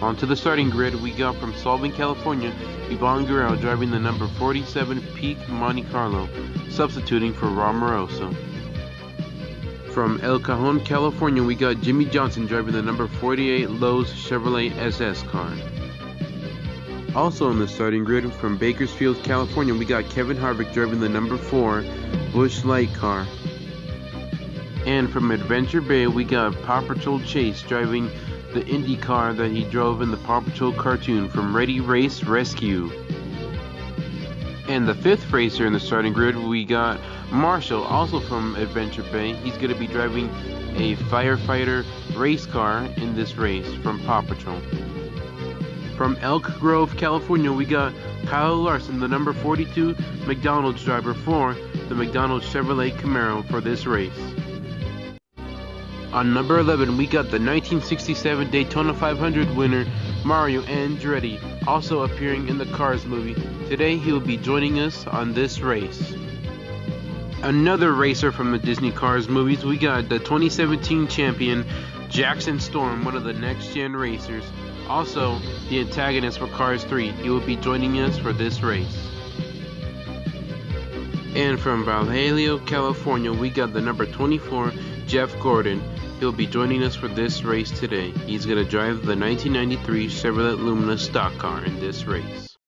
Onto the starting grid, we got from Solvang, California, Yvonne Guerrero driving the number 47 Peak Monte Carlo, substituting for Ron. From El Cajon, California, we got Jimmie Johnson driving the number 48 Lowe's Chevrolet SS car. Also on the starting grid, from Bakersfield, California, we got Kevin Harvick driving the number 4 Busch Light car. And from Adventure Bay, we got Paw Patrol Chase driving the Indy car that he drove in the Paw Patrol cartoon from Ready Race Rescue. And the fifth racer in the starting grid, we got Marshall, also from Adventure Bay. He's going to be driving a firefighter race car in this race from Paw Patrol. From Elk Grove, California, we got Kyle Larson, the number 42 McDonald's driver for the McDonald's Chevrolet Camaro for this race. On number 11, we got the 1967 Daytona 500 winner Mario Andretti, also appearing in the Cars movie. Today he will be joining us on this race. Another racer from the Disney Cars movies, we got the 2017 champion Jackson Storm, one of the next gen racers. Also, the antagonist for Cars 3. He will be joining us for this race. And from Vallejo, California, we got the number 24, Jeff Gordon. He'll be joining us for this race today. He's going to drive the 1993 Chevrolet Lumina stock car in this race.